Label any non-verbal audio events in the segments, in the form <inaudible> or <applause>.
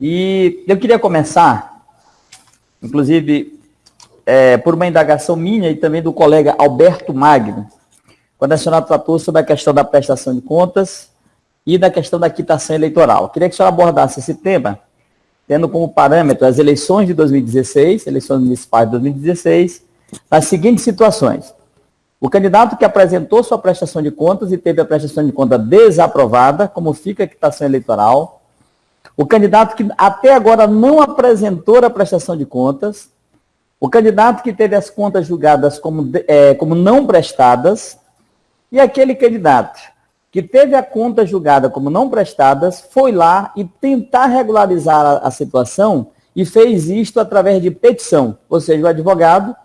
E eu queria começar, inclusive, é, por uma indagação minha e também do colega Alberto Magno, quando a senhora tratou sobre a questão da prestação de contas e da questão da quitação eleitoral. Queria que a senhora abordasse esse tema, tendo como parâmetro as eleições de 2016, eleições municipais de 2016, nas seguintes situações. O candidato que apresentou sua prestação de contas e teve a prestação de conta desaprovada, como fica a quitação eleitoral. O candidato que até agora não apresentou a prestação de contas. O candidato que teve as contas julgadas como, é, como não prestadas. E aquele candidato que teve a conta julgada como não prestadas, foi lá e tentar regularizar a, a situação e fez isto através de petição. Ou seja, o advogado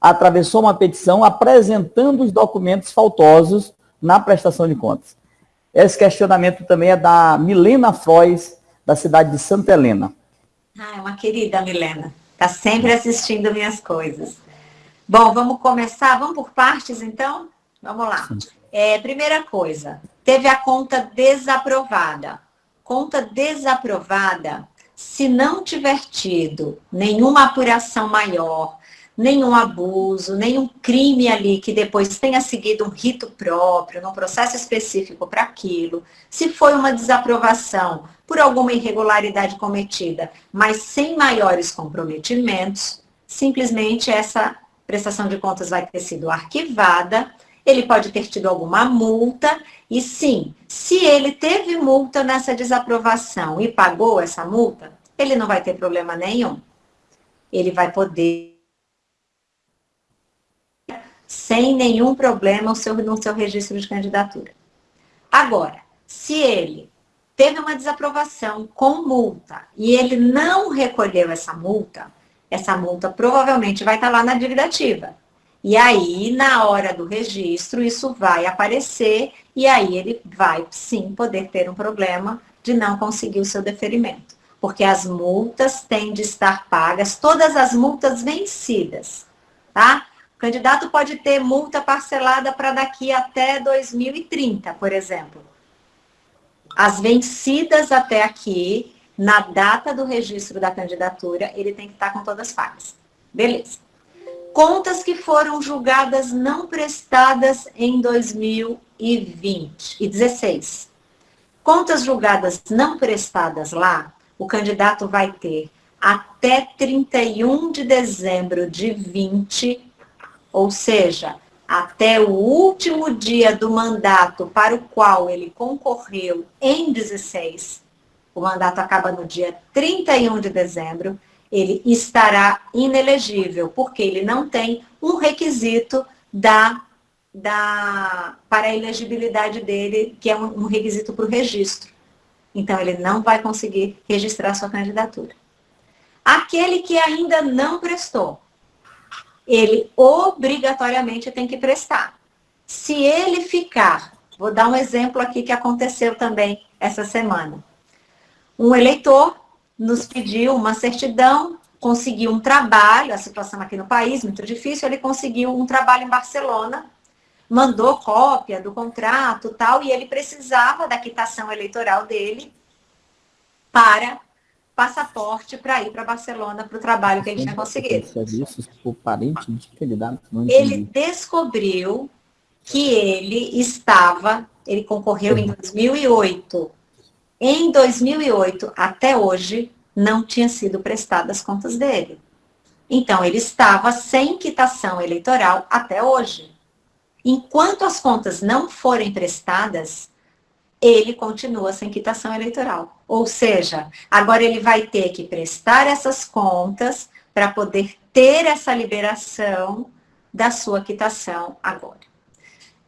atravessou uma petição apresentando os documentos faltosos na prestação de contas. Esse questionamento também é da Milena Frois, da cidade de Santa Helena. Ah, é uma querida Milena. Está sempre assistindo minhas coisas. Bom, vamos começar? Vamos por partes, então? Vamos lá. É, primeira coisa, teve a conta desaprovada. Conta desaprovada, se não tiver tido nenhuma apuração maior, nenhum abuso, nenhum crime ali que depois tenha seguido um rito próprio, num processo específico para aquilo, se foi uma desaprovação por alguma irregularidade cometida, mas sem maiores comprometimentos, simplesmente essa prestação de contas vai ter sido arquivada, ele pode ter tido alguma multa, e sim, se ele teve multa nessa desaprovação e pagou essa multa, ele não vai ter problema nenhum. Ele vai poder sem nenhum problema no seu, no seu registro de candidatura. Agora, se ele teve uma desaprovação com multa e ele não recolheu essa multa, essa multa provavelmente vai estar lá na dívida ativa. E aí, na hora do registro, isso vai aparecer e aí ele vai sim poder ter um problema de não conseguir o seu deferimento. Porque as multas têm de estar pagas, todas as multas vencidas, tá? Candidato pode ter multa parcelada para daqui até 2030, por exemplo. As vencidas até aqui, na data do registro da candidatura, ele tem que estar com todas pagas. Beleza. Contas que foram julgadas não prestadas em 2020 e 16. Contas julgadas não prestadas lá, o candidato vai ter até 31 de dezembro de 20 ou seja, até o último dia do mandato para o qual ele concorreu em 16, o mandato acaba no dia 31 de dezembro, ele estará inelegível, porque ele não tem um requisito da, da, para a elegibilidade dele, que é um, um requisito para o registro. Então, ele não vai conseguir registrar sua candidatura. Aquele que ainda não prestou, ele obrigatoriamente tem que prestar. Se ele ficar, vou dar um exemplo aqui que aconteceu também essa semana. Um eleitor nos pediu uma certidão, conseguiu um trabalho, a situação aqui no país muito difícil, ele conseguiu um trabalho em Barcelona, mandou cópia do contrato tal, e ele precisava da quitação eleitoral dele para passaporte para ir para Barcelona para o trabalho que ele tinha conseguido. Serviços por parente. Ele descobriu que ele estava, ele concorreu em 2008. Em 2008 até hoje não tinha sido prestadas as contas dele. Então ele estava sem quitação eleitoral até hoje. Enquanto as contas não forem prestadas, ele continua sem quitação eleitoral. Ou seja, agora ele vai ter que prestar essas contas para poder ter essa liberação da sua quitação agora.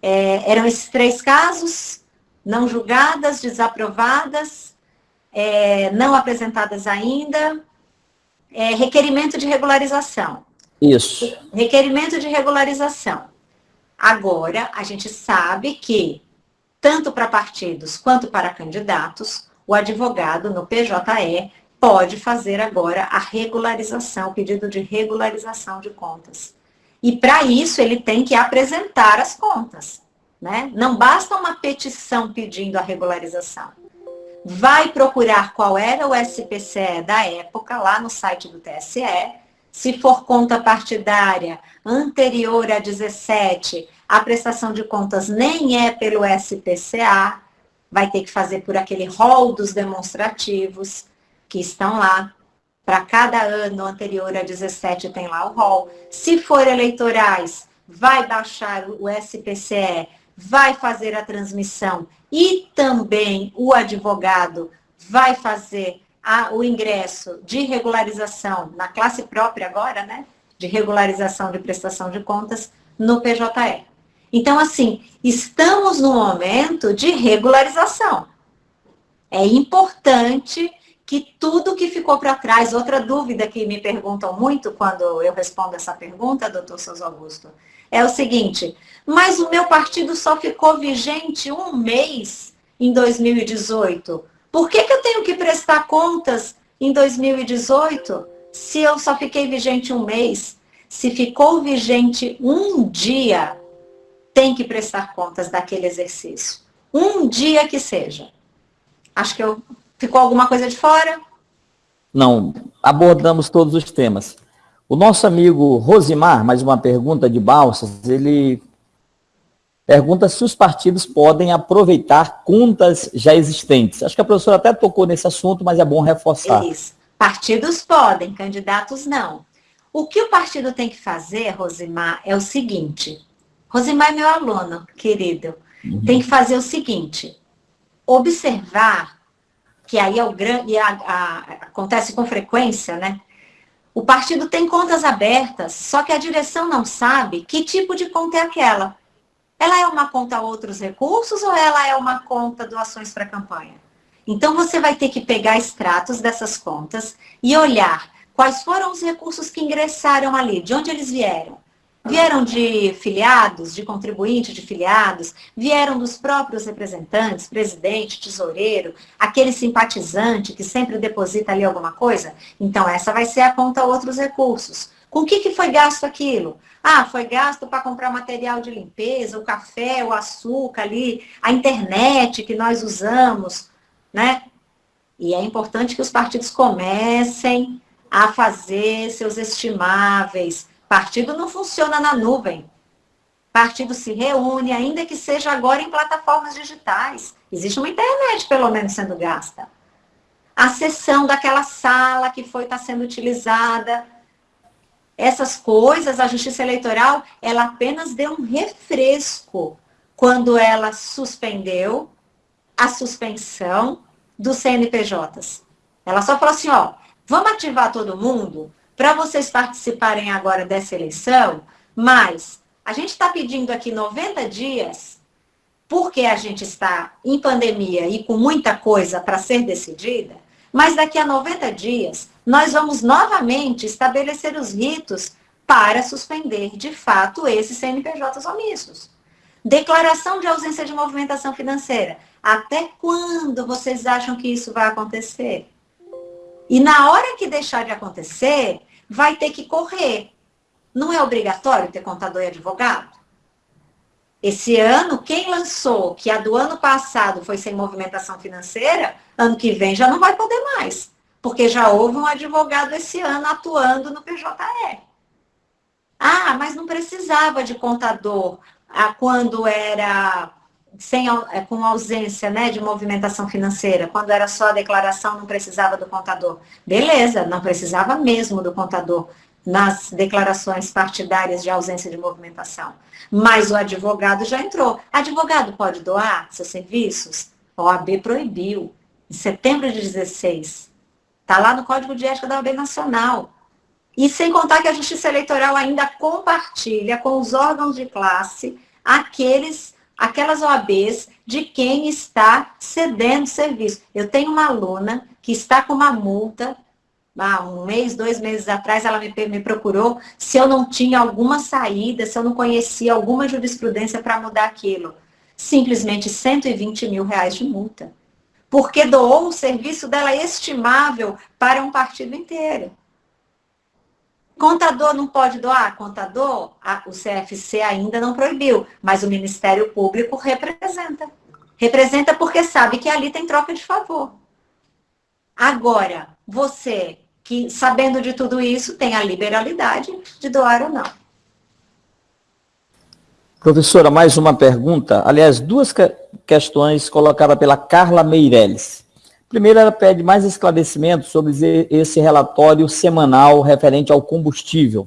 É, eram esses três casos, não julgadas, desaprovadas, é, não apresentadas ainda, é, requerimento de regularização. Isso. Requerimento de regularização. Agora, a gente sabe que tanto para partidos quanto para candidatos, o advogado no PJE pode fazer agora a regularização, o pedido de regularização de contas. E para isso ele tem que apresentar as contas. Né? Não basta uma petição pedindo a regularização. vai procurar qual era o SPCE da época, lá no site do TSE. Se for conta partidária anterior a 17, a prestação de contas nem é pelo SPCA, vai ter que fazer por aquele rol dos demonstrativos que estão lá. Para cada ano anterior a 17 tem lá o rol. Se for eleitorais, vai baixar o SPCE, vai fazer a transmissão e também o advogado vai fazer a, o ingresso de regularização na classe própria agora, né? De regularização de prestação de contas no PJE. Então, assim, estamos no momento de regularização. É importante que tudo que ficou para trás, outra dúvida que me perguntam muito quando eu respondo essa pergunta, doutor Souza Augusto, é o seguinte, mas o meu partido só ficou vigente um mês em 2018. Por que, que eu tenho que prestar contas em 2018 se eu só fiquei vigente um mês? Se ficou vigente um dia, tem que prestar contas daquele exercício. Um dia que seja. Acho que eu ficou alguma coisa de fora? Não, abordamos todos os temas. O nosso amigo Rosimar, mais uma pergunta de Balsas, ele pergunta se os partidos podem aproveitar contas já existentes. Acho que a professora até tocou nesse assunto, mas é bom reforçar. Isso. Partidos podem, candidatos não. O que o partido tem que fazer, Rosimar, é o seguinte: Rosimar é meu aluno, querido. Uhum. Tem que fazer o seguinte: observar, que aí é o grande. Acontece com frequência, né? O partido tem contas abertas, só que a direção não sabe que tipo de conta é aquela. Ela é uma conta outros recursos ou ela é uma conta doações para campanha? Então você vai ter que pegar extratos dessas contas e olhar quais foram os recursos que ingressaram ali, de onde eles vieram. Vieram de filiados, de contribuintes de filiados, vieram dos próprios representantes, presidente, tesoureiro, aquele simpatizante que sempre deposita ali alguma coisa? Então, essa vai ser a conta outros recursos. Com o que, que foi gasto aquilo? Ah, foi gasto para comprar material de limpeza, o café, o açúcar ali, a internet que nós usamos, né? E é importante que os partidos comecem a fazer seus estimáveis, Partido não funciona na nuvem. Partido se reúne, ainda que seja agora em plataformas digitais. Existe uma internet, pelo menos, sendo gasta. A sessão daquela sala que foi estar tá sendo utilizada. Essas coisas, a Justiça Eleitoral, ela apenas deu um refresco quando ela suspendeu a suspensão dos CNPJs. Ela só falou assim, ó, vamos ativar todo mundo para vocês participarem agora dessa eleição, mas a gente está pedindo aqui 90 dias, porque a gente está em pandemia e com muita coisa para ser decidida, mas daqui a 90 dias nós vamos novamente estabelecer os ritos para suspender, de fato, esses CNPJs omissos. Declaração de ausência de movimentação financeira. Até quando vocês acham que isso vai acontecer? E na hora que deixar de acontecer, vai ter que correr. Não é obrigatório ter contador e advogado? Esse ano, quem lançou que a do ano passado foi sem movimentação financeira, ano que vem já não vai poder mais. Porque já houve um advogado esse ano atuando no PJE. Ah, mas não precisava de contador ah, quando era sem, é, com ausência né, de movimentação financeira, quando era só a declaração, não precisava do contador. Beleza, não precisava mesmo do contador nas declarações partidárias de ausência de movimentação. Mas o advogado já entrou. Advogado pode doar seus serviços? OAB proibiu, em setembro de 16. Está lá no Código de Ética da OAB Nacional. E sem contar que a Justiça Eleitoral ainda compartilha com os órgãos de classe aqueles aquelas OABs de quem está cedendo serviço. Eu tenho uma aluna que está com uma multa, há um mês, dois meses atrás, ela me, me procurou se eu não tinha alguma saída, se eu não conhecia alguma jurisprudência para mudar aquilo. Simplesmente 120 mil reais de multa. Porque doou um serviço dela estimável para um partido inteiro. Contador não pode doar? Contador, a, o CFC ainda não proibiu, mas o Ministério Público representa. Representa porque sabe que ali tem troca de favor. Agora, você que, sabendo de tudo isso, tem a liberalidade de doar ou não. Professora, mais uma pergunta. Aliás, duas que questões colocadas pela Carla Meirelles. Primeiro, ela pede mais esclarecimento sobre esse relatório semanal referente ao combustível.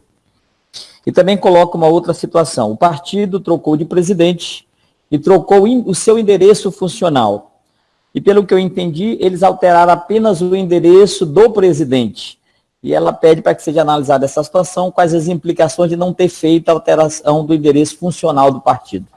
E também coloca uma outra situação. O partido trocou de presidente e trocou o seu endereço funcional. E pelo que eu entendi, eles alteraram apenas o endereço do presidente. E ela pede para que seja analisada essa situação, quais as implicações de não ter feito a alteração do endereço funcional do partido.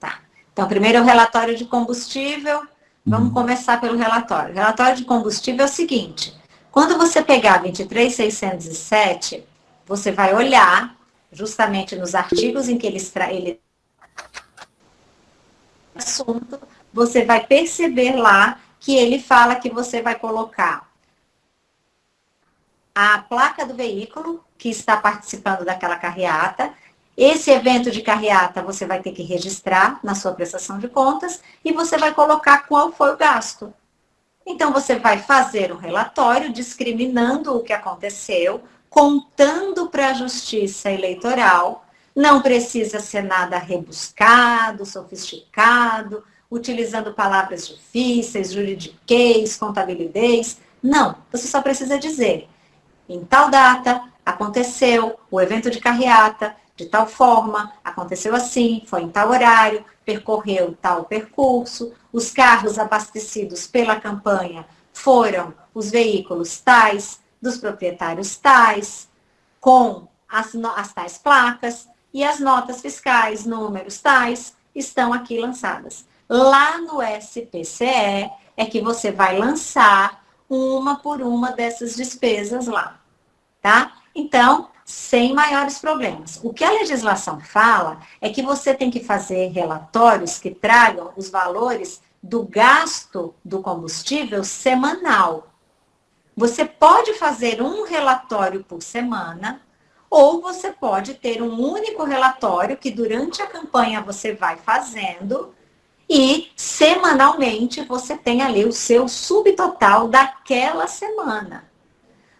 Tá. Então, primeiro o relatório de combustível. Vamos uhum. começar pelo relatório. O relatório de combustível é o seguinte: quando você pegar 23607, você vai olhar justamente nos artigos em que ele, ele assunto você vai perceber lá que ele fala que você vai colocar a placa do veículo que está participando daquela carreata. Esse evento de carreata você vai ter que registrar na sua prestação de contas e você vai colocar qual foi o gasto. Então, você vai fazer um relatório discriminando o que aconteceu, contando para a Justiça Eleitoral. Não precisa ser nada rebuscado, sofisticado, utilizando palavras difíceis, juridiquês, contabilidade. Não, você só precisa dizer, em tal data, aconteceu o evento de carreata, de tal forma, aconteceu assim, foi em tal horário, percorreu tal percurso, os carros abastecidos pela campanha foram os veículos tais, dos proprietários tais, com as, as tais placas, e as notas fiscais, números tais, estão aqui lançadas. Lá no SPCE é que você vai lançar uma por uma dessas despesas lá, tá? Então, sem maiores problemas. O que a legislação fala é que você tem que fazer relatórios que tragam os valores do gasto do combustível semanal. Você pode fazer um relatório por semana, ou você pode ter um único relatório que durante a campanha você vai fazendo e semanalmente você tem ali o seu subtotal daquela semana.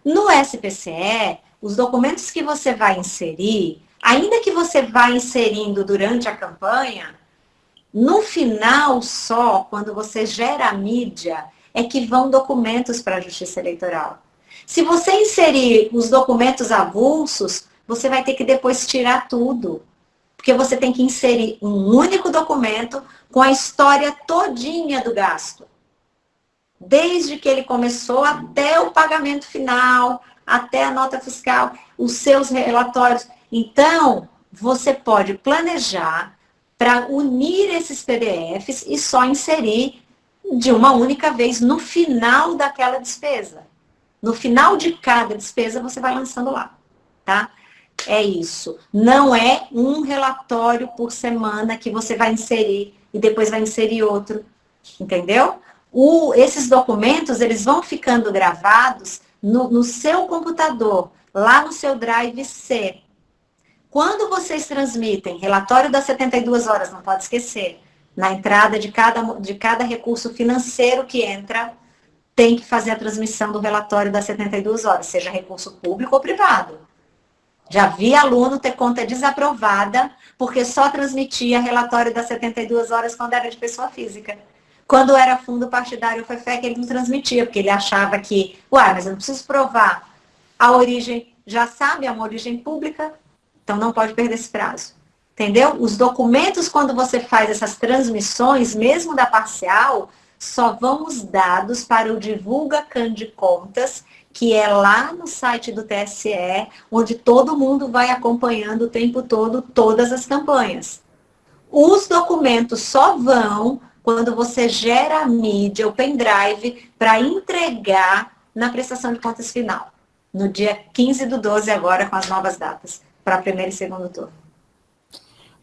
No SPCE, os documentos que você vai inserir, ainda que você vá inserindo durante a campanha, no final só, quando você gera a mídia, é que vão documentos para a Justiça Eleitoral. Se você inserir os documentos avulsos, você vai ter que depois tirar tudo. Porque você tem que inserir um único documento com a história todinha do gasto. Desde que ele começou até o pagamento final, até a nota fiscal, os seus relatórios. Então, você pode planejar para unir esses PDFs e só inserir de uma única vez no final daquela despesa. No final de cada despesa, você vai lançando lá, tá? É isso. Não é um relatório por semana que você vai inserir e depois vai inserir outro, entendeu? O, esses documentos, eles vão ficando gravados no, no seu computador, lá no seu Drive C. Quando vocês transmitem relatório das 72 horas, não pode esquecer, na entrada de cada, de cada recurso financeiro que entra, tem que fazer a transmissão do relatório das 72 horas, seja recurso público ou privado. Já vi aluno ter conta desaprovada porque só transmitia relatório das 72 horas quando era de pessoa física. Quando era fundo partidário que ele não transmitia, porque ele achava que, uai, mas eu não preciso provar a origem, já sabe, é uma origem pública, então não pode perder esse prazo. Entendeu? Os documentos, quando você faz essas transmissões, mesmo da parcial, só vão os dados para o Divulga Can de Contas que é lá no site do TSE, onde todo mundo vai acompanhando o tempo todo todas as campanhas. Os documentos só vão quando você gera a mídia, o pendrive, para entregar na prestação de contas final. No dia 15 do 12, agora, com as novas datas, para primeiro e segundo turno.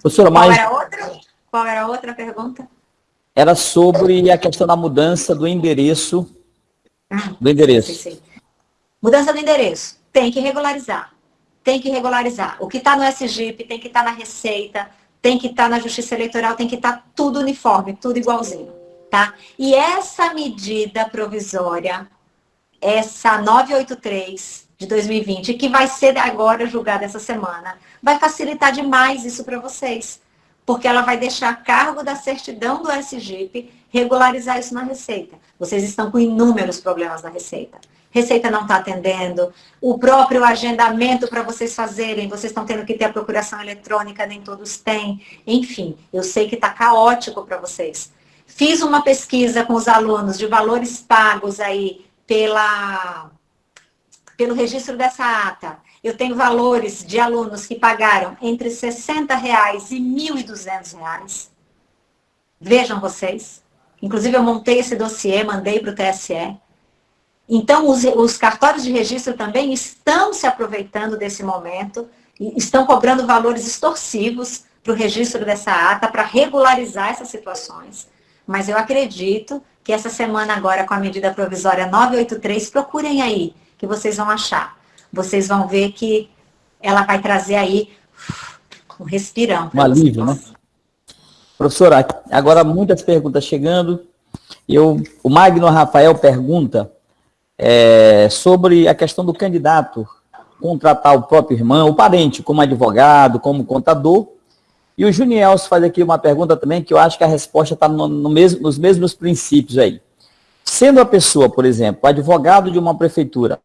Professora, Qual, era outra? Qual era a outra pergunta? Era sobre a questão da mudança do endereço. Ah, do endereço. Sim, sim. Mudança do endereço, tem que regularizar. Tem que regularizar. O que está no SGIP tem que estar tá na Receita, tem que estar tá na Justiça Eleitoral, tem que estar tá tudo uniforme, tudo igualzinho. tá? E essa medida provisória, essa 983 de 2020, que vai ser agora julgada essa semana, vai facilitar demais isso para vocês. Porque ela vai deixar a cargo da certidão do SGIP regularizar isso na Receita. Vocês estão com inúmeros problemas na Receita. Receita não está atendendo, o próprio agendamento para vocês fazerem, vocês estão tendo que ter a procuração eletrônica, nem todos têm. Enfim, eu sei que está caótico para vocês. Fiz uma pesquisa com os alunos de valores pagos aí pela, pelo registro dessa ata. Eu tenho valores de alunos que pagaram entre 60 reais e 1.200 reais. Vejam vocês. Inclusive, eu montei esse dossiê, mandei para o TSE. Então, os, os cartórios de registro também estão se aproveitando desse momento, estão cobrando valores extorsivos para o registro dessa ata, para regularizar essas situações. Mas eu acredito que essa semana agora, com a medida provisória 983, procurem aí, que vocês vão achar. Vocês vão ver que ela vai trazer aí um respirão. Um alívio, né? Professora, agora muitas perguntas chegando. Eu, o Magno Rafael pergunta é, sobre a questão do candidato contratar o próprio irmão, o parente, como advogado, como contador. E o Junielso faz aqui uma pergunta também que eu acho que a resposta está no, no mesmo, nos mesmos princípios aí. Sendo a pessoa, por exemplo, advogado de uma prefeitura,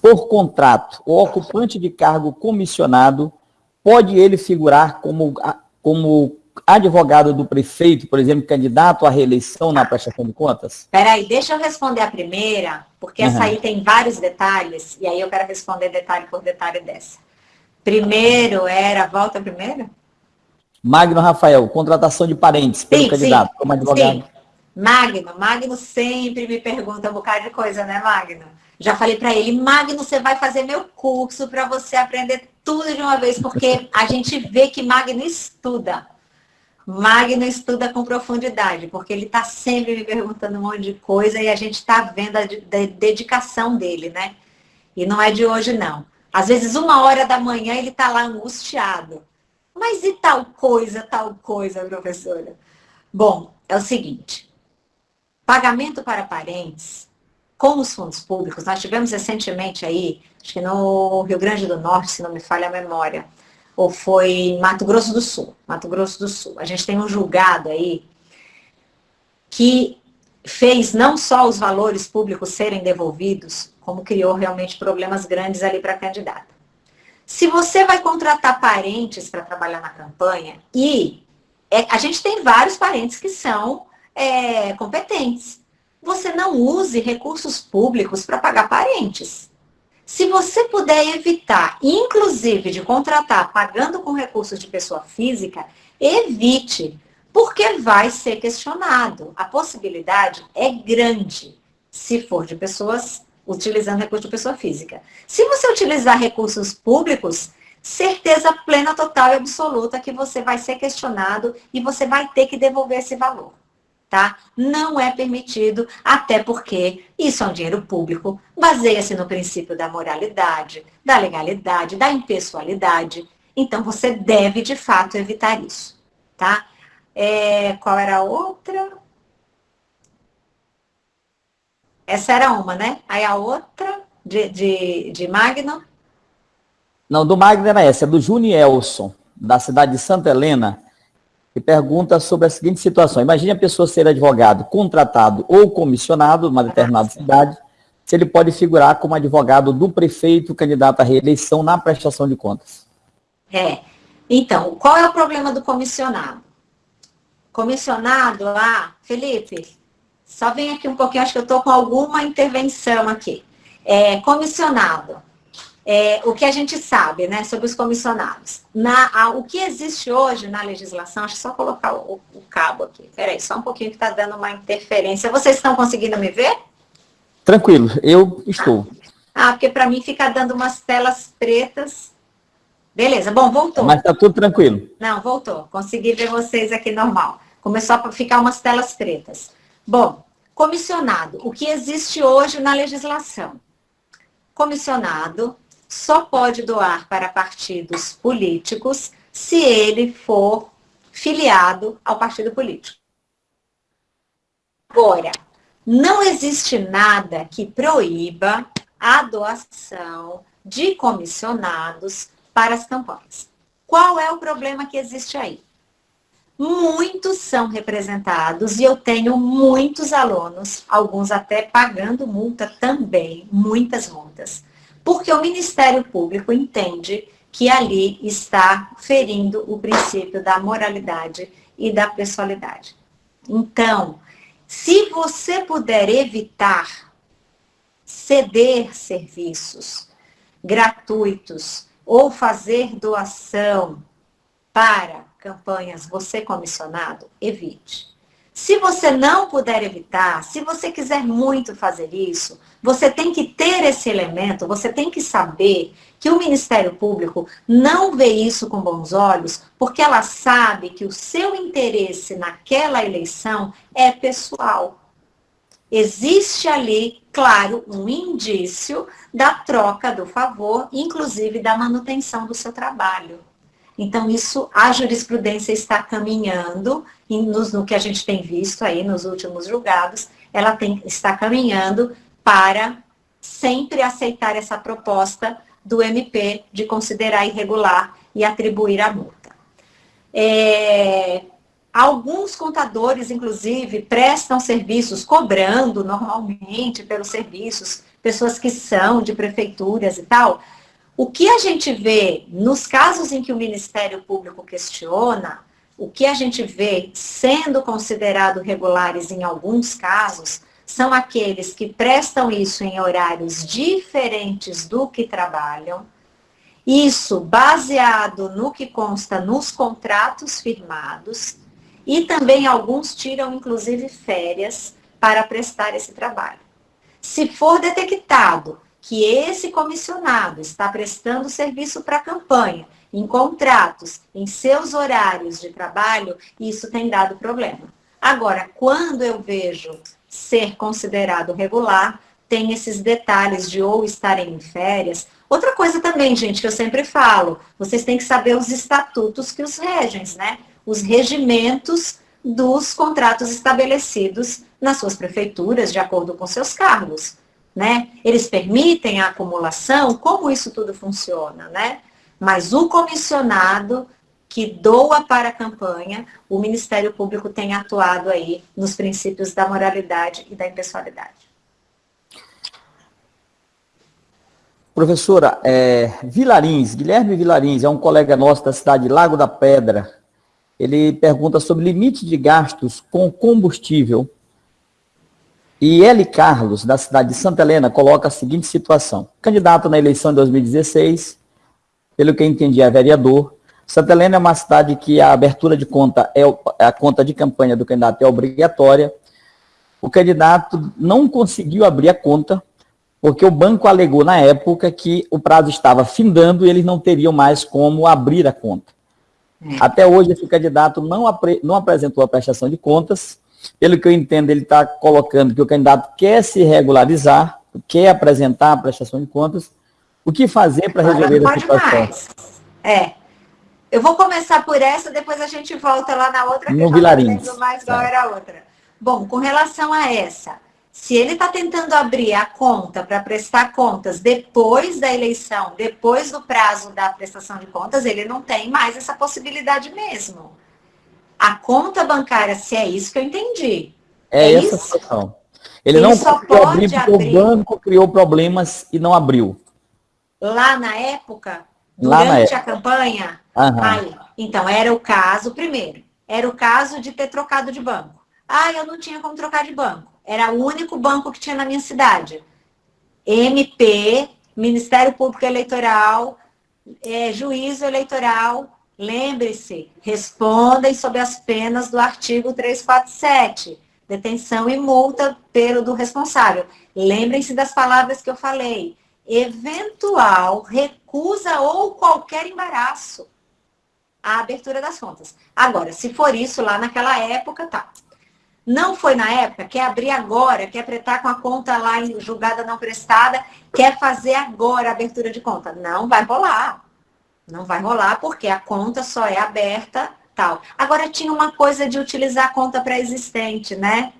por contrato, ou ocupante de cargo comissionado, pode ele figurar como, como advogado do prefeito, por exemplo, candidato à reeleição na prestação de contas? Peraí, deixa eu responder a primeira, porque uhum. essa aí tem vários detalhes, e aí eu quero responder detalhe por detalhe dessa. Primeiro era, volta primeiro? Magno Rafael, contratação de parentes pelo sim, candidato, sim, como advogado. Sim. Magno, Magno sempre me pergunta um bocado de coisa, né, Magno? Já falei para ele, Magno, você vai fazer meu curso para você aprender tudo de uma vez, porque a gente vê que Magno estuda. Magno estuda com profundidade, porque ele está sempre me perguntando um monte de coisa e a gente está vendo a dedicação dele, né? E não é de hoje, não. Às vezes, uma hora da manhã, ele está lá angustiado. Mas e tal coisa, tal coisa, professora? Bom, é o seguinte. Pagamento para parentes, com os fundos públicos, nós tivemos recentemente aí, acho que no Rio Grande do Norte, se não me falha a memória, ou foi em Mato Grosso do Sul. Mato Grosso do Sul. A gente tem um julgado aí que fez não só os valores públicos serem devolvidos, como criou realmente problemas grandes ali para a candidata. Se você vai contratar parentes para trabalhar na campanha, e é, a gente tem vários parentes que são é, competentes, você não use recursos públicos para pagar parentes. Se você puder evitar, inclusive de contratar pagando com recursos de pessoa física, evite, porque vai ser questionado. A possibilidade é grande se for de pessoas utilizando recurso de pessoa física. Se você utilizar recursos públicos, certeza plena, total e absoluta que você vai ser questionado e você vai ter que devolver esse valor tá? Não é permitido, até porque isso é um dinheiro público, baseia-se no princípio da moralidade, da legalidade, da impessoalidade. Então, você deve, de fato, evitar isso, tá? É, qual era a outra? Essa era uma, né? Aí a outra, de, de, de Magno? Não, do Magno era essa, é do Junielson, da cidade de Santa Helena e pergunta sobre a seguinte situação. Imagine a pessoa ser advogado contratado ou comissionado numa determinada cidade, se ele pode figurar como advogado do prefeito candidato à reeleição na prestação de contas. É. Então, qual é o problema do comissionado? Comissionado, ah, Felipe, só vem aqui um pouquinho, acho que eu estou com alguma intervenção aqui. É, comissionado é, o que a gente sabe né, sobre os comissionados. Na, a, o que existe hoje na legislação, acho que só colocar o, o cabo aqui. Peraí, só um pouquinho que está dando uma interferência. Vocês estão conseguindo me ver? Tranquilo, eu estou. Ah, porque para mim fica dando umas telas pretas. Beleza, bom, voltou. Mas está tudo tranquilo. Não, voltou. Consegui ver vocês aqui normal. Começou a ficar umas telas pretas. Bom, comissionado. O que existe hoje na legislação? Comissionado só pode doar para partidos políticos se ele for filiado ao partido político. Agora, não existe nada que proíba a doação de comissionados para as campanhas. Qual é o problema que existe aí? Muitos são representados e eu tenho muitos alunos, alguns até pagando multa também, muitas multas, porque o Ministério Público entende que ali está ferindo o princípio da moralidade e da pessoalidade. Então, se você puder evitar ceder serviços gratuitos ou fazer doação para campanhas você comissionado, evite. Se você não puder evitar, se você quiser muito fazer isso, você tem que ter esse elemento, você tem que saber que o Ministério Público não vê isso com bons olhos, porque ela sabe que o seu interesse naquela eleição é pessoal. Existe ali, claro, um indício da troca do favor, inclusive da manutenção do seu trabalho. Então, isso, a jurisprudência está caminhando, no, no que a gente tem visto aí nos últimos julgados, ela tem, está caminhando para sempre aceitar essa proposta do MP de considerar irregular e atribuir a multa. É, alguns contadores, inclusive, prestam serviços cobrando normalmente pelos serviços, pessoas que são de prefeituras e tal, o que a gente vê nos casos em que o Ministério Público questiona, o que a gente vê sendo considerado regulares em alguns casos, são aqueles que prestam isso em horários diferentes do que trabalham, isso baseado no que consta nos contratos firmados, e também alguns tiram, inclusive, férias para prestar esse trabalho. Se for detectado que esse comissionado está prestando serviço para a campanha, em contratos, em seus horários de trabalho, isso tem dado problema. Agora, quando eu vejo ser considerado regular, tem esses detalhes de ou estarem em férias. Outra coisa também, gente, que eu sempre falo, vocês têm que saber os estatutos que os regem, né? Os regimentos dos contratos estabelecidos nas suas prefeituras, de acordo com seus cargos né? Eles permitem a acumulação, como isso tudo funciona, né? Mas o comissionado que doa para a campanha, o Ministério Público tem atuado aí nos princípios da moralidade e da impessoalidade. Professora, é, Vilarins, Guilherme Vilarins, é um colega nosso da cidade de Lago da Pedra. Ele pergunta sobre limite de gastos com combustível e L. Carlos, da cidade de Santa Helena, coloca a seguinte situação. Candidato na eleição de 2016, pelo que eu entendi, é vereador. Santa Helena é uma cidade que a abertura de conta, é a conta de campanha do candidato é obrigatória. O candidato não conseguiu abrir a conta, porque o banco alegou na época que o prazo estava findando e eles não teriam mais como abrir a conta. É. Até hoje, esse candidato não, não apresentou a prestação de contas, pelo que eu entendo, ele está colocando que o candidato quer se regularizar, quer apresentar a prestação de contas. O que fazer para resolver essa situação? Mais. É. Eu vou começar por essa, depois a gente volta lá na outra, que no já mais qual era a outra. Bom, com relação a essa, se ele está tentando abrir a conta para prestar contas depois da eleição, depois do prazo da prestação de contas, ele não tem mais essa possibilidade mesmo a conta bancária, se é isso que eu entendi. É, é essa a situação. Ele, Ele não só pode abrir porque o banco criou problemas e não abriu. Lá na época, durante na época. a campanha, aí, então era o caso, primeiro, era o caso de ter trocado de banco. Ah, eu não tinha como trocar de banco. Era o único banco que tinha na minha cidade. MP, Ministério Público Eleitoral, é, Juízo Eleitoral, Lembre-se, respondem sob as penas do artigo 347, detenção e multa pelo do responsável. Lembrem-se das palavras que eu falei. Eventual recusa ou qualquer embaraço à abertura das contas. Agora, se for isso lá naquela época, tá. Não foi na época, quer abrir agora, quer apretar com a conta lá julgada não prestada, quer fazer agora a abertura de conta. Não vai rolar. Não vai rolar porque a conta só é aberta tal. Agora tinha uma coisa de utilizar a conta pré-existente, né?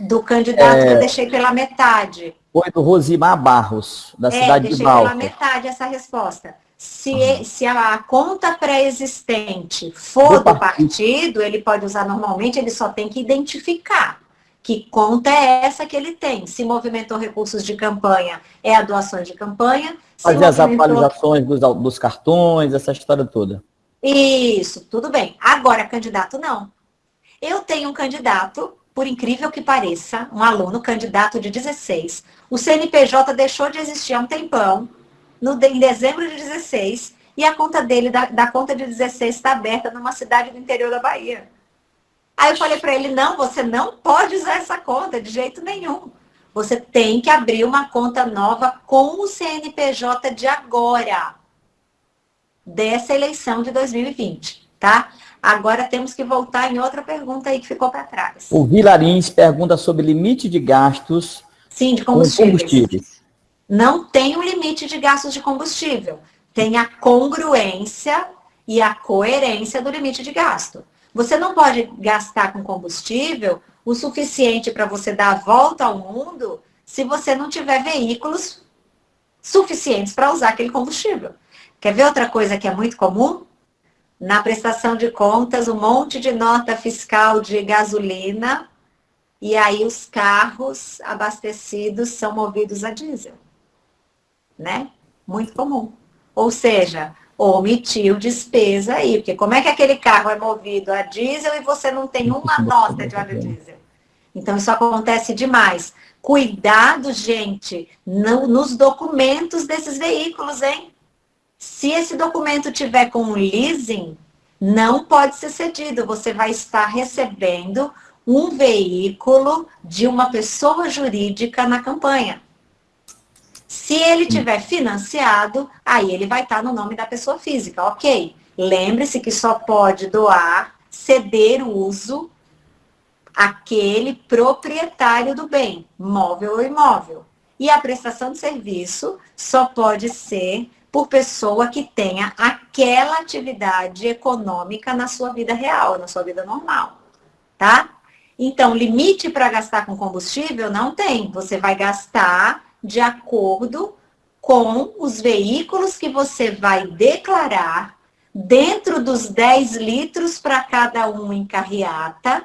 Do candidato é... que eu deixei pela metade. Foi do Rosimar Barros, da é, cidade de Balta. deixei pela metade essa resposta. Se, uhum. se a conta pré-existente for do, do partido. partido, ele pode usar normalmente, ele só tem que identificar que conta é essa que ele tem. Se movimentou recursos de campanha, é a doação de campanha. Fazer movimentou... as atualizações dos, dos cartões, essa história toda. Isso, tudo bem. Agora, candidato não. Eu tenho um candidato, por incrível que pareça, um aluno, candidato de 16. O CNPJ deixou de existir há um tempão, no, em dezembro de 16, e a conta dele, da, da conta de 16, está aberta numa cidade do interior da Bahia. Aí eu falei para ele, não, você não pode usar essa conta de jeito nenhum. Você tem que abrir uma conta nova com o CNPJ de agora, dessa eleição de 2020, tá? Agora temos que voltar em outra pergunta aí que ficou para trás. O Vilarins pergunta sobre limite de gastos Sim, de combustíveis. combustíveis. Não tem um limite de gastos de combustível. Tem a congruência e a coerência do limite de gasto. Você não pode gastar com combustível o suficiente para você dar a volta ao mundo se você não tiver veículos suficientes para usar aquele combustível. Quer ver outra coisa que é muito comum? Na prestação de contas, um monte de nota fiscal de gasolina e aí os carros abastecidos são movidos a diesel. Né? Muito comum. Ou seja, omitiu despesa aí, porque como é que aquele carro é movido a diesel e você não tem uma nota de óleo diesel? Então isso acontece demais. Cuidado, gente, no, nos documentos desses veículos, hein? Se esse documento tiver com leasing, não pode ser cedido. Você vai estar recebendo um veículo de uma pessoa jurídica na campanha. Se ele tiver financiado, aí ele vai estar no nome da pessoa física, ok? Lembre-se que só pode doar, ceder o uso aquele proprietário do bem, móvel ou imóvel. E a prestação de serviço só pode ser por pessoa que tenha aquela atividade econômica na sua vida real, na sua vida normal, tá? Então, limite para gastar com combustível não tem. Você vai gastar de acordo com os veículos que você vai declarar dentro dos 10 litros para cada um em carreata,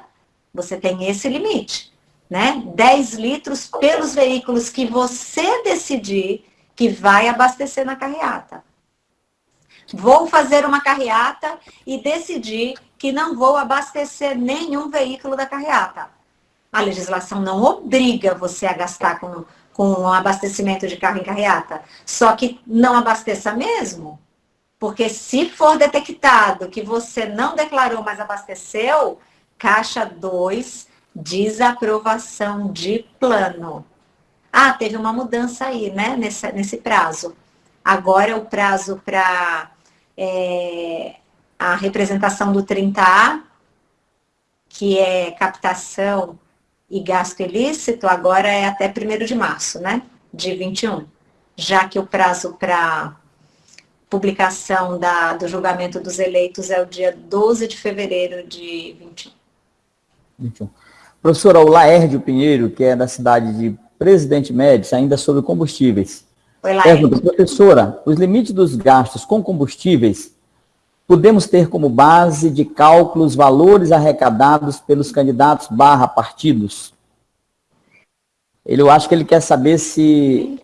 você tem esse limite, né? 10 litros pelos veículos que você decidir que vai abastecer na carreata. Vou fazer uma carreata e decidir que não vou abastecer nenhum veículo da carreata. A legislação não obriga você a gastar com com abastecimento de carro em carreata. Só que não abasteça mesmo, porque se for detectado que você não declarou, mas abasteceu, caixa 2, desaprovação de plano. Ah, teve uma mudança aí, né, nesse, nesse prazo. Agora o prazo para é, a representação do 30A, que é captação e gasto ilícito, agora é até 1 de março, né? De 21. Já que o prazo para publicação da, do julgamento dos eleitos é o dia 12 de fevereiro de 21. 21. Professora, o Laérdio Pinheiro, que é da cidade de Presidente Médici, ainda sobre combustíveis. Oi, Laérdio. Pergunta, professora, os limites dos gastos com combustíveis podemos ter como base de cálculos valores arrecadados pelos candidatos barra partidos? Ele, eu acho que ele quer saber se,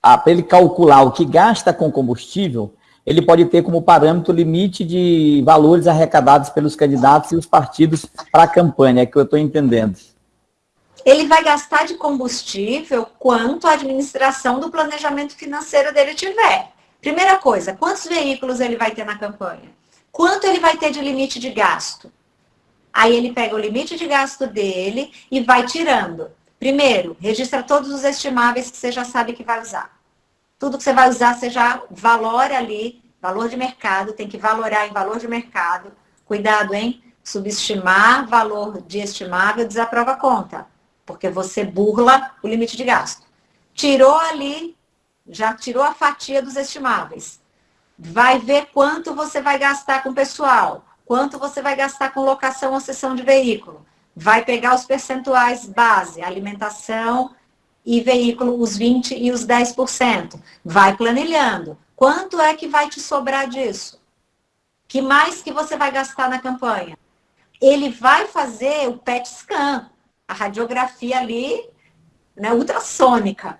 ah, para ele calcular o que gasta com combustível, ele pode ter como parâmetro o limite de valores arrecadados pelos candidatos e os partidos para a campanha, é que eu estou entendendo. Ele vai gastar de combustível quanto a administração do planejamento financeiro dele tiver. Primeira coisa, quantos veículos ele vai ter na campanha? Quanto ele vai ter de limite de gasto? Aí ele pega o limite de gasto dele e vai tirando. Primeiro, registra todos os estimáveis que você já sabe que vai usar. Tudo que você vai usar, você já valora ali, valor de mercado, tem que valorar em valor de mercado. Cuidado, hein? Subestimar valor de estimável desaprova a conta, porque você burla o limite de gasto. Tirou ali já tirou a fatia dos estimáveis. Vai ver quanto você vai gastar com pessoal, quanto você vai gastar com locação ou cessão de veículo. vai pegar os percentuais base, alimentação e veículo, os 20% e os 10%. Vai planilhando. Quanto é que vai te sobrar disso? Que mais que você vai gastar na campanha? Ele vai fazer o PET scan, a radiografia ali, né, ultrassônica,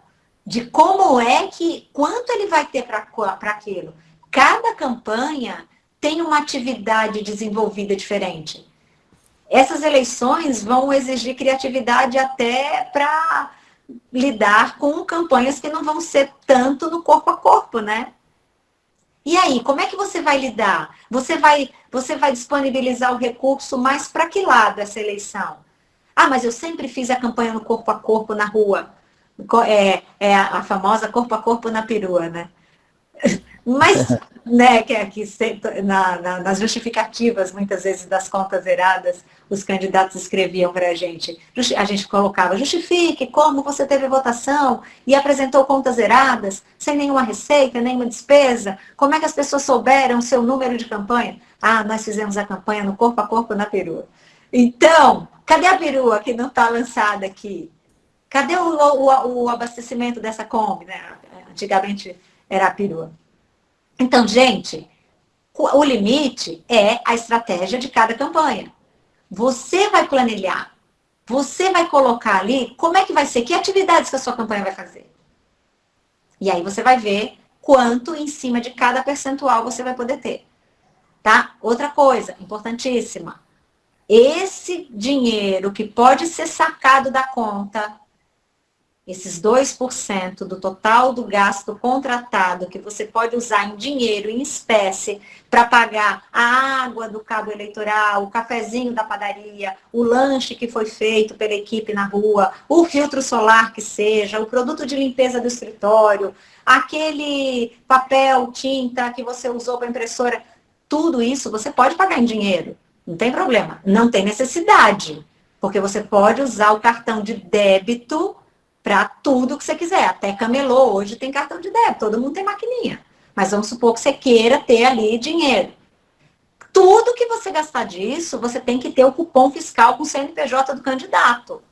de como é que, quanto ele vai ter para aquilo. Cada campanha tem uma atividade desenvolvida diferente. Essas eleições vão exigir criatividade até para lidar com campanhas que não vão ser tanto no corpo a corpo, né? E aí, como é que você vai lidar? Você vai, você vai disponibilizar o recurso mais para que lado essa eleição? Ah, mas eu sempre fiz a campanha no corpo a corpo na rua. É, é a famosa corpo a corpo na perua, né? <laughs> Mas, <laughs> né, que, que na, na, nas justificativas, muitas vezes, das contas zeradas, os candidatos escreviam para a gente. A gente colocava, justifique como você teve votação e apresentou contas zeradas, sem nenhuma receita, nenhuma despesa. Como é que as pessoas souberam o seu número de campanha? Ah, nós fizemos a campanha no corpo a corpo na perua. Então, cadê a perua que não está lançada aqui? Cadê o, o, o abastecimento dessa Kombi? Né? Antigamente era a perua. Então, gente, o limite é a estratégia de cada campanha. Você vai planilhar, você vai colocar ali como é que vai ser, que atividades que a sua campanha vai fazer. E aí você vai ver quanto em cima de cada percentual você vai poder ter. Tá? Outra coisa importantíssima. Esse dinheiro que pode ser sacado da conta esses 2% do total do gasto contratado que você pode usar em dinheiro, em espécie, para pagar a água do cabo eleitoral, o cafezinho da padaria, o lanche que foi feito pela equipe na rua, o filtro solar que seja, o produto de limpeza do escritório, aquele papel, tinta que você usou para impressora, tudo isso você pode pagar em dinheiro. Não tem problema. Não tem necessidade. Porque você pode usar o cartão de débito para tudo que você quiser. Até camelô, hoje tem cartão de débito, todo mundo tem maquininha. Mas vamos supor que você queira ter ali dinheiro. Tudo que você gastar disso, você tem que ter o cupom fiscal com o CNPJ do candidato.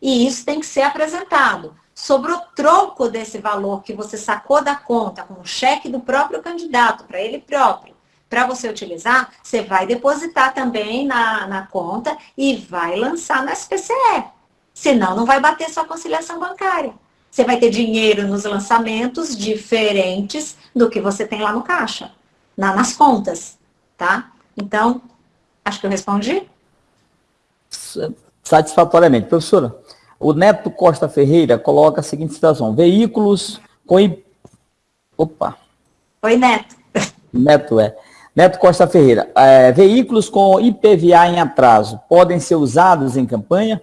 E isso tem que ser apresentado. Sobre o troco desse valor que você sacou da conta com o cheque do próprio candidato, para ele próprio, para você utilizar, você vai depositar também na, na conta e vai lançar no SPCE. Senão, não vai bater sua conciliação bancária. Você vai ter dinheiro nos lançamentos diferentes do que você tem lá no caixa, na, nas contas, tá? Então, acho que eu respondi. Satisfatoriamente. Professora, o Neto Costa Ferreira coloca a seguinte situação. Veículos com... Opa. Oi, Neto. Neto, é. Neto Costa Ferreira. É, veículos com IPVA em atraso podem ser usados em campanha?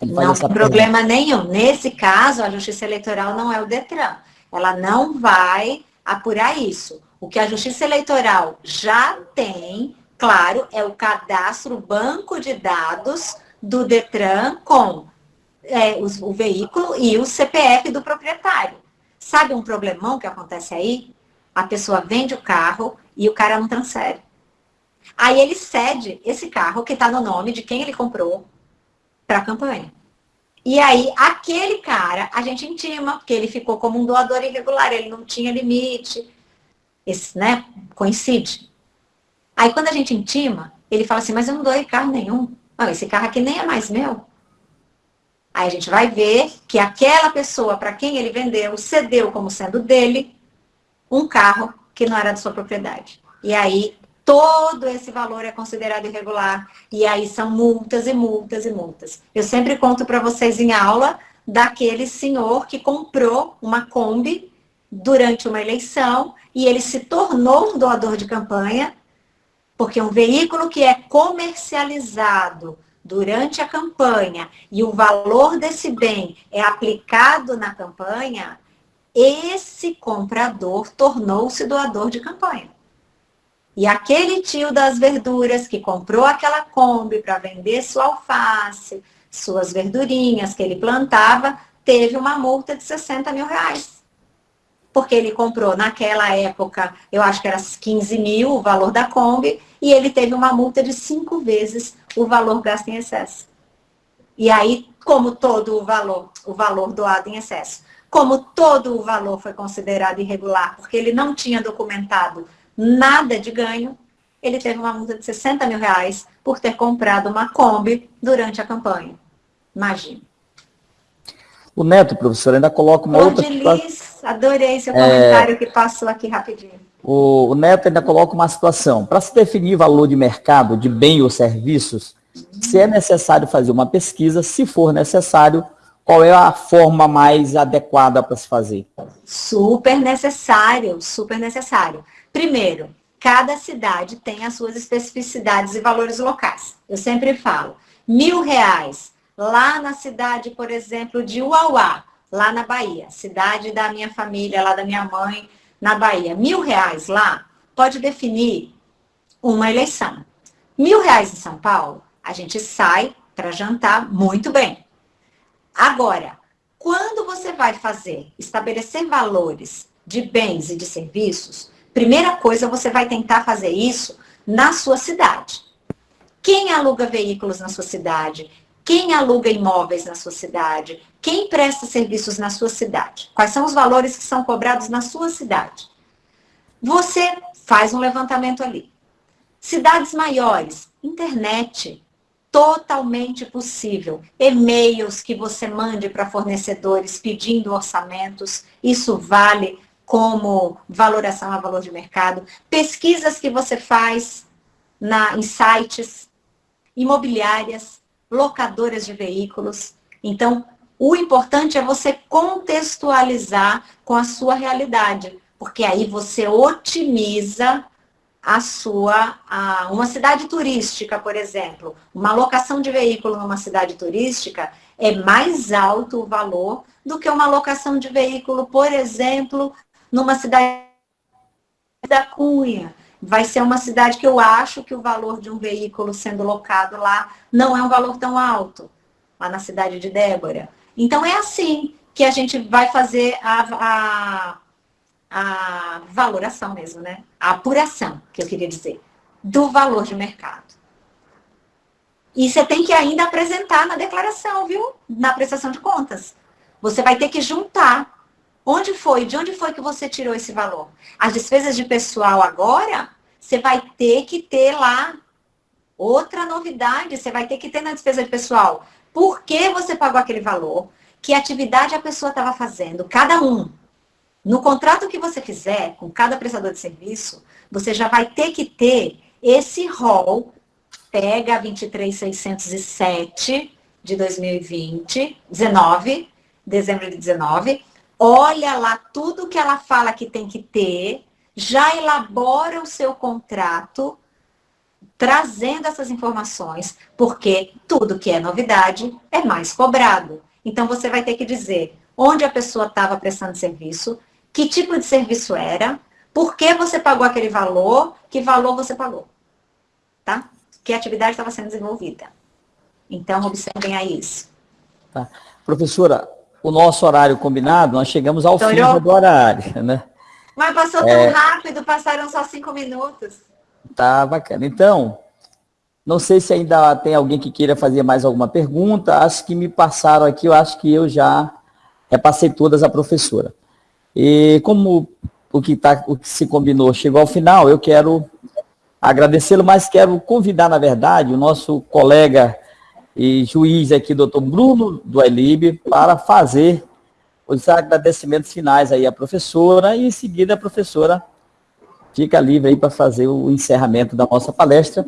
Não tem problema nenhum. Nesse caso, a Justiça Eleitoral não é o DETRAN. Ela não vai apurar isso. O que a Justiça Eleitoral já tem, claro, é o cadastro, o banco de dados do DETRAN com é, os, o veículo e o CPF do proprietário. Sabe um problemão que acontece aí? A pessoa vende o carro e o cara não transfere. Aí ele cede esse carro que está no nome de quem ele comprou para a campanha. E aí, aquele cara, a gente intima, porque ele ficou como um doador irregular, ele não tinha limite. Esse, né, coincide. Aí, quando a gente intima, ele fala assim, mas eu não doei carro nenhum. Não, esse carro aqui nem é mais meu. Aí a gente vai ver que aquela pessoa para quem ele vendeu, cedeu como sendo dele, um carro que não era de sua propriedade. E aí todo esse valor é considerado irregular. E aí são multas e multas e multas. Eu sempre conto para vocês em aula daquele senhor que comprou uma Kombi durante uma eleição e ele se tornou um doador de campanha, porque um veículo que é comercializado durante a campanha e o valor desse bem é aplicado na campanha, esse comprador tornou-se doador de campanha. E aquele tio das verduras que comprou aquela Kombi para vender sua alface, suas verdurinhas que ele plantava, teve uma multa de 60 mil reais. Porque ele comprou naquela época, eu acho que era 15 mil o valor da Kombi, e ele teve uma multa de cinco vezes o valor gasto em excesso. E aí, como todo o valor, o valor doado em excesso, como todo o valor foi considerado irregular, porque ele não tinha documentado nada de ganho, ele teve uma multa de 60 mil reais por ter comprado uma Kombi durante a campanha. Imagina. O Neto, professor, ainda coloca uma outra... Liz, adorei seu comentário é... que passou aqui rapidinho. O, o Neto ainda coloca uma situação. Para se definir valor de mercado de bem ou serviços, uhum. se é necessário fazer uma pesquisa, se for necessário, qual é a forma mais adequada para se fazer? Super necessário, super necessário. Primeiro, cada cidade tem as suas especificidades e valores locais. Eu sempre falo, mil reais lá na cidade, por exemplo, de Uauá, lá na Bahia, cidade da minha família, lá da minha mãe, na Bahia, mil reais lá, pode definir uma eleição. Mil reais em São Paulo, a gente sai para jantar muito bem. Agora, quando você vai fazer, estabelecer valores de bens e de serviços, primeira coisa, você vai tentar fazer isso na sua cidade. Quem aluga veículos na sua cidade? Quem aluga imóveis na sua cidade? Quem presta serviços na sua cidade? Quais são os valores que são cobrados na sua cidade? Você faz um levantamento ali. Cidades maiores, internet, totalmente possível. E-mails que você mande para fornecedores pedindo orçamentos, isso vale como valoração a valor de mercado. Pesquisas que você faz na, em sites imobiliárias, locadoras de veículos. Então, o importante é você contextualizar com a sua realidade, porque aí você otimiza a sua, a, uma cidade turística, por exemplo, uma locação de veículo numa cidade turística é mais alto o valor do que uma locação de veículo, por exemplo, numa cidade da Cunha, vai ser uma cidade que eu acho que o valor de um veículo sendo locado lá não é um valor tão alto, lá na cidade de Débora. Então é assim que a gente vai fazer a, a, a valoração mesmo, né? A apuração, que eu queria dizer, do valor de mercado. E você tem que ainda apresentar na declaração, viu? Na prestação de contas. Você vai ter que juntar Onde foi? De onde foi que você tirou esse valor? As despesas de pessoal agora, você vai ter que ter lá outra novidade, você vai ter que ter na despesa de pessoal. Por que você pagou aquele valor? Que atividade a pessoa estava fazendo? Cada um. No contrato que você fizer com cada prestador de serviço, você já vai ter que ter esse rol, pega a 23607 de 2020, 19, dezembro de 19, olha lá tudo que ela fala que tem que ter, já elabora o seu contrato, trazendo essas informações, porque tudo que é novidade é mais cobrado. Então você vai ter que dizer onde a pessoa estava prestando serviço, que tipo de serviço era, por que você pagou aquele valor, que valor você pagou. Tá? Que atividade estava sendo desenvolvida. Então, observem aí isso. Tá. Professora, o nosso horário combinado, nós chegamos ao fim do horário, né? Mas passou tão é... rápido, passaram só cinco minutos. Tá bacana. Então, não sei se ainda tem alguém que queira fazer mais alguma pergunta. Acho que me passaram aqui, eu acho que eu já passei todas a professora. E como o que, tá, o que se combinou chegou ao final, eu quero agradecê-lo, mas quero convidar, na verdade, o nosso colega e juiz aqui, doutor Bruno do Elib, para fazer os agradecimentos finais aí à professora e em seguida a professora fica livre aí para fazer o encerramento da nossa palestra.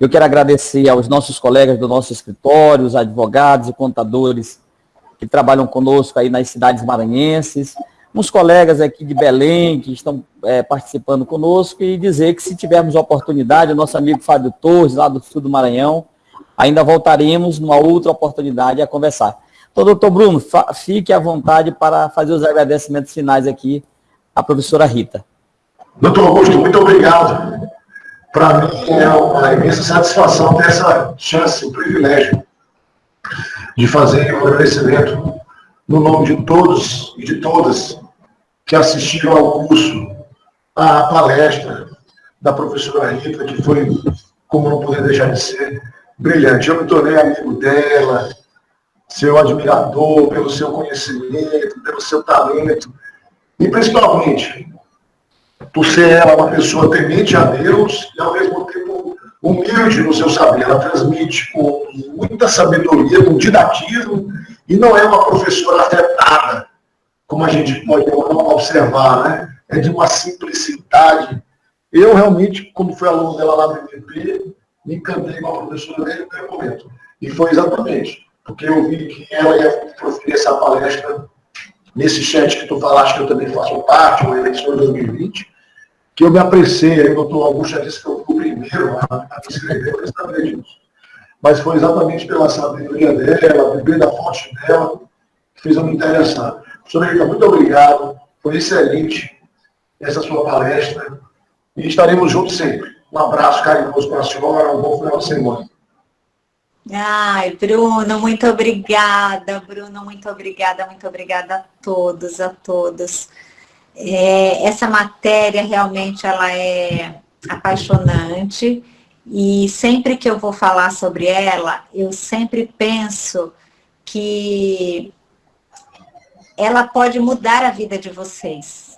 Eu quero agradecer aos nossos colegas do nosso escritório, os advogados e contadores que trabalham conosco aí nas cidades maranhenses, uns colegas aqui de Belém que estão é, participando conosco e dizer que se tivermos oportunidade, o nosso amigo Fábio Torres, lá do sul do Maranhão, Ainda voltaremos numa outra oportunidade a conversar. Então, doutor Bruno, fique à vontade para fazer os agradecimentos finais aqui à professora Rita. Doutor Augusto, muito obrigado. Para mim é uma imensa satisfação ter essa chance, um privilégio de fazer um agradecimento no nome de todos e de todas que assistiram ao curso, à palestra, da professora Rita, que foi, como não poder deixar de ser, brilhante. Eu me tornei amigo dela, seu admirador, pelo seu conhecimento, pelo seu talento, e principalmente por ser ela uma pessoa temente a Deus e ao mesmo tempo humilde no seu saber. Ela transmite com muita sabedoria, com didatismo, e não é uma professora afetada, como a gente pode observar, né? É de uma simplicidade. Eu realmente, como fui aluno dela lá no MVP, me encantei com a professora desde o primeiro momento. E foi exatamente porque eu vi que ela ia proferir essa palestra nesse chat que tu falaste, que eu também faço parte, o eleição de 2020, que eu me apreciei, aí o doutor Augusto já disse que eu fui o primeiro a, a me inscrever, eu sabia disso. Mas foi exatamente pela sabedoria dela, beber da fonte dela, que fez eu me interessar. Professora Rita, muito obrigado, foi excelente essa sua palestra, e estaremos juntos sempre. Um abraço carinhoso para a senhora, um bom final de semana. Ai, Bruno, muito obrigada, Bruno, muito obrigada, muito obrigada a todos, a todos. É, essa matéria realmente ela é apaixonante e sempre que eu vou falar sobre ela, eu sempre penso que ela pode mudar a vida de vocês.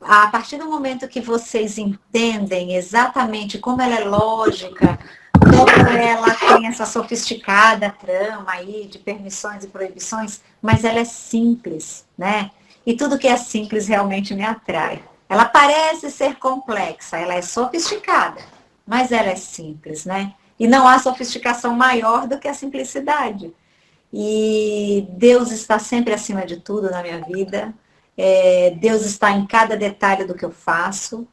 A partir do momento que vocês entendem exatamente como ela é lógica, como ela tem essa sofisticada trama aí de permissões e proibições, mas ela é simples, né? E tudo que é simples realmente me atrai. Ela parece ser complexa, ela é sofisticada, mas ela é simples, né? E não há sofisticação maior do que a simplicidade. E Deus está sempre acima de tudo na minha vida. É, Deus está em cada detalhe do que eu faço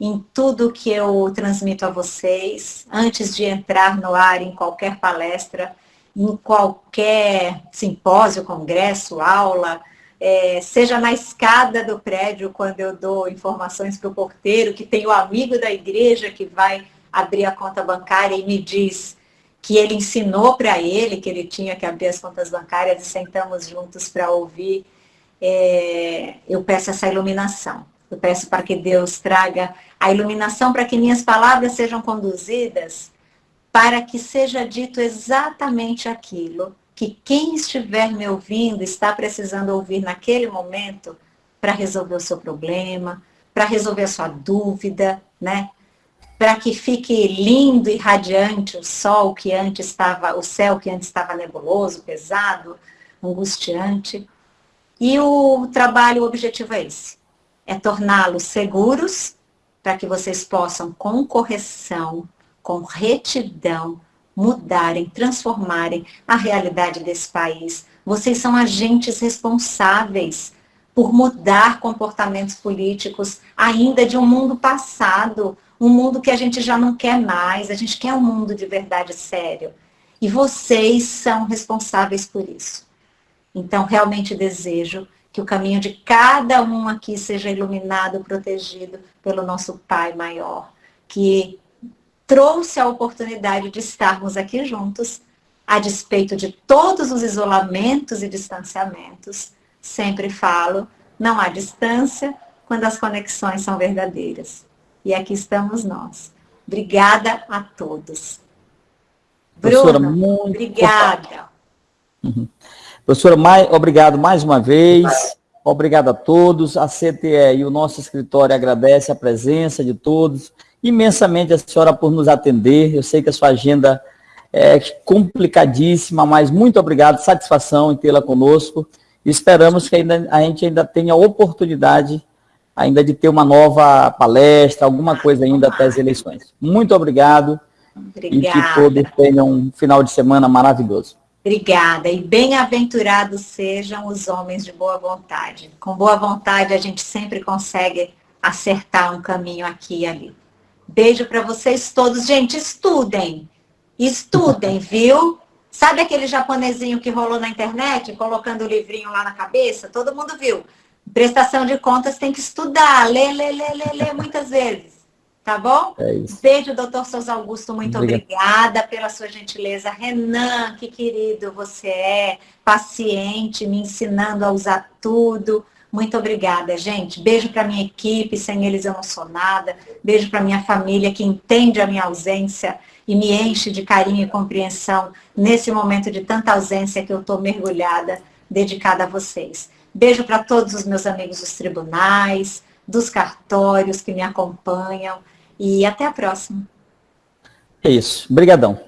em tudo que eu transmito a vocês, antes de entrar no ar em qualquer palestra, em qualquer simpósio, congresso, aula, é, seja na escada do prédio, quando eu dou informações para o porteiro, que tem o amigo da igreja que vai abrir a conta bancária e me diz que ele ensinou para ele que ele tinha que abrir as contas bancárias e sentamos juntos para ouvir, é, eu peço essa iluminação. Eu peço para que Deus traga a iluminação para que minhas palavras sejam conduzidas para que seja dito exatamente aquilo que quem estiver me ouvindo está precisando ouvir naquele momento para resolver o seu problema, para resolver a sua dúvida, né? Para que fique lindo e radiante o sol que antes estava, o céu que antes estava nebuloso, pesado, angustiante. E o trabalho, o objetivo é esse é torná-los seguros para que vocês possam, com correção, com retidão, mudarem, transformarem a realidade desse país. Vocês são agentes responsáveis por mudar comportamentos políticos ainda de um mundo passado, um mundo que a gente já não quer mais, a gente quer um mundo de verdade sério. E vocês são responsáveis por isso. Então, realmente desejo que o caminho de cada um aqui seja iluminado, protegido pelo nosso Pai maior, que trouxe a oportunidade de estarmos aqui juntos, a despeito de todos os isolamentos e distanciamentos. Sempre falo, não há distância quando as conexões são verdadeiras. E aqui estamos nós. Obrigada a todos. Bruno, muito... obrigada. Uhum. Professora, mais, obrigado mais uma vez. Obrigado a todos. A CTE e o nosso escritório agradece a presença de todos. Imensamente a senhora por nos atender. Eu sei que a sua agenda é complicadíssima, mas muito obrigado, satisfação em tê-la conosco. Esperamos que ainda, a gente ainda tenha oportunidade ainda de ter uma nova palestra, alguma coisa ainda até as eleições. Muito obrigado. Obrigada. E que todos tenham um final de semana maravilhoso. Obrigada. E bem-aventurados sejam os homens de boa vontade. Com boa vontade, a gente sempre consegue acertar um caminho aqui e ali. Beijo para vocês todos. Gente, estudem. Estudem, <laughs> viu? Sabe aquele japonesinho que rolou na internet, colocando o livrinho lá na cabeça? Todo mundo viu. Prestação de contas tem que estudar, ler, ler, ler, ler, ler muitas vezes. Tá bom? É isso. Beijo, doutor Souza Augusto, muito Obrigado. obrigada pela sua gentileza. Renan, que querido você é, paciente, me ensinando a usar tudo. Muito obrigada, gente. Beijo para minha equipe, sem eles eu não sou nada. Beijo para minha família que entende a minha ausência e me enche de carinho e compreensão nesse momento de tanta ausência que eu estou mergulhada, dedicada a vocês. Beijo para todos os meus amigos dos tribunais, dos cartórios que me acompanham e até a próxima. É isso. Obrigadão.